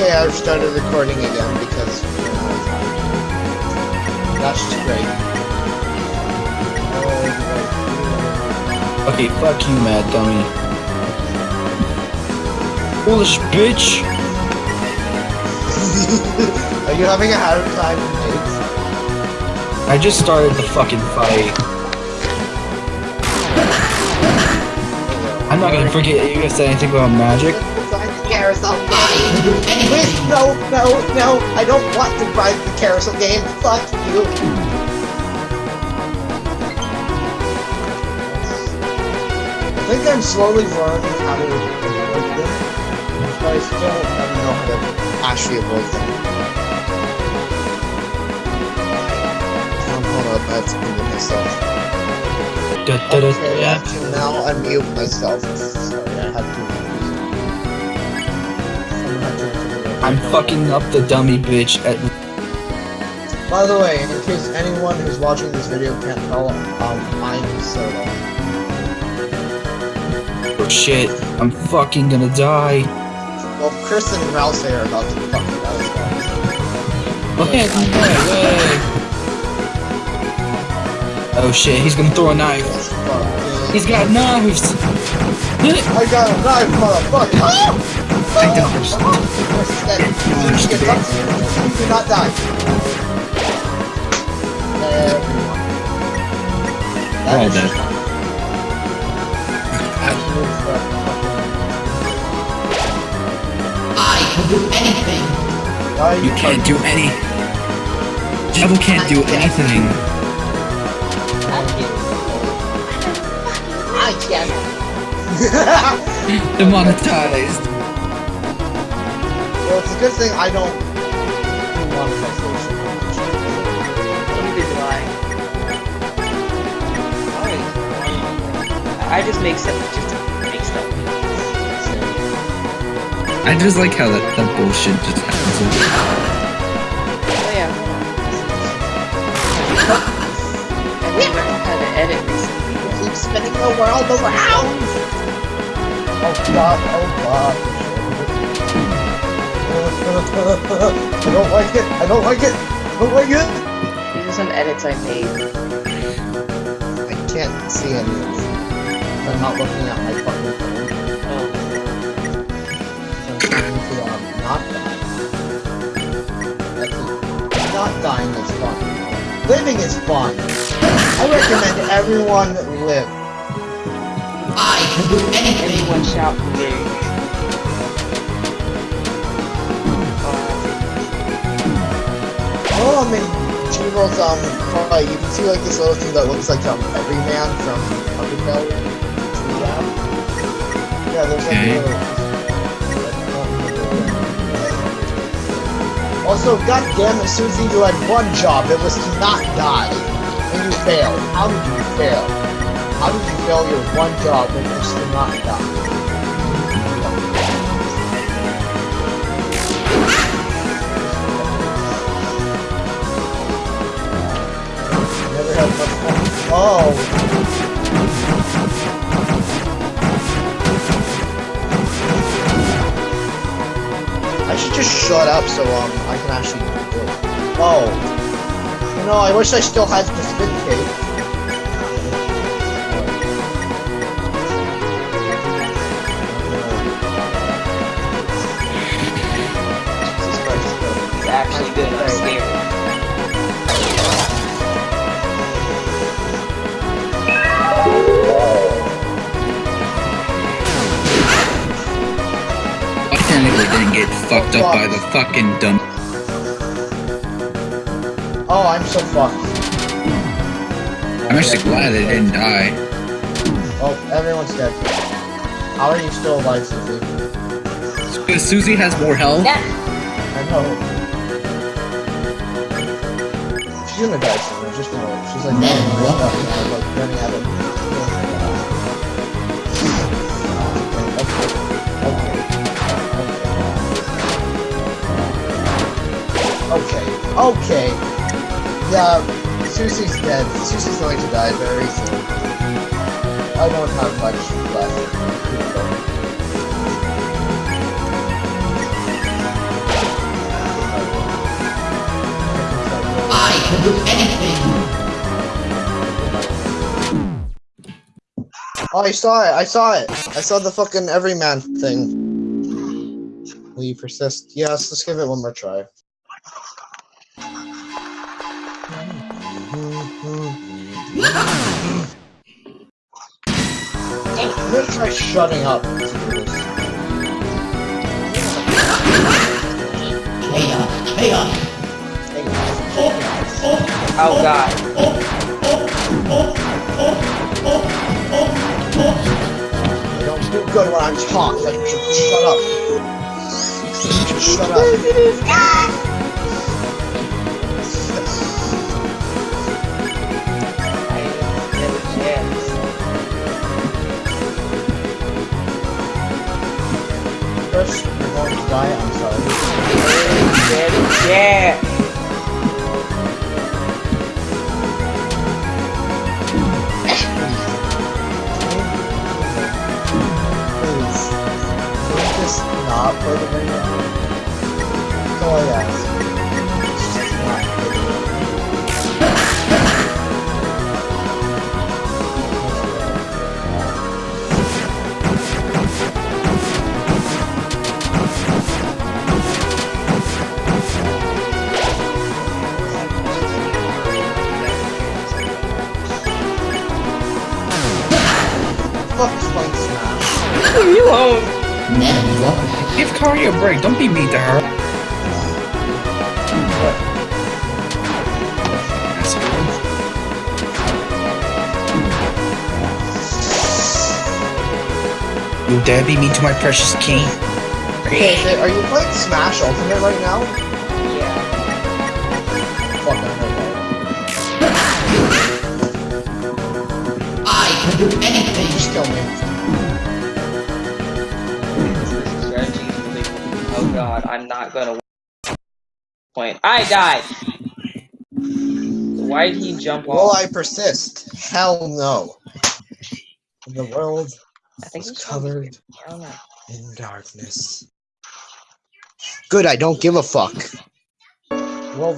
Okay, I've started recording again because that's just great. Okay, fuck you, mad dummy. Foolish bitch! Are you having a hard time, mates? I just started the fucking fight. I'm not gonna forget you guys said anything about magic. Carousel. Please, no, no, no. I don't want to ride the carousel game. Fuck you. I think I'm slowly learning how to avoid them, but I still don't know how to actually avoid them. Um, hold up, I have to mute myself. Da, da, da, Okay, I yeah. have now unmute myself. Sorry, I had to. I'm fucking up the dummy bitch at By the way, in case anyone who's watching this video can't tell, um, I'm Soda. oh shit. I'm fucking gonna die. Well, Kris and Ralsei are about to fucking die well. Way. Oh shit, he's gonna throw a knife. He's got knives. I got a knife, motherfucker! I dodged. Kris is dead. He gets up you. He do not die. Everyone. We're all dead. just absolute fucking- Why are You can't do any. Jevil can't do anything. I can. Demonetized. Well, it's a good thing I don't do monetization. Neither do I. I just make stuff just to make stuff. I just like how that, that bullshit just happens. Oh yeah. I've learned how to edit recently. Keep spinning the world around. Oh god, oh god. I don't like it. I don't like it. I don't like it. These are some edits I made. I can't see any of them. I'm not looking at my fucking phone. Oh. I'm trying to um, not die. That's it. Not dying is fun. Living is fun. I recommend everyone live. I can do anything. everyone shout for me. Oh, I'm in Jevil's um fight. You can see like this little thing that looks like um Everyman from Undertale. Yeah. Yeah, there's like Okay. little. Also, god damn it, Susie, you had one job. It was to not die. And you failed. How did you fail? How did you fail your one job and was to not die? Oh. I should just shut up so um I can actually do it. Oh. Know, I wish I still had the spin cake. Fucked up by the fucking dumb. Oh, I'm so fucked. I'm actually glad they didn't die. Oh, everyone's dead. How are you still alive, Susie? Because Susie has more health. Yeah. I know. She's gonna die soon, just know it. She's like, no, no, no, no, like running out of. Okay. Okay. Yeah, Susie's dead. Susie's going to die very soon. I don't have much left. I can do anything! Oh, I saw it! I saw it! I saw the fucking everyman thing. Will you persist? Yes, let's give it one more try. Gonna try shutting up. Hey guys. Oh god. I don't do good when I'm talking. Shut up. Shut up. Not play the video? That's all I ask. Just not play the. Fuck is playing Smash? Leave me alone. Give Kari a break. Don't be mean to her. You dare be mean to my precious king? Okay, okay, are you playing Smash Ultimate right now? Yeah. Fuck, I know that. I can do anything. Just kill me. I'm not gonna point. I died! Why did he jump Will off? I persist? Hell no. The world I think is covered I don't know. in darkness. Good, I don't give a fuck. Well.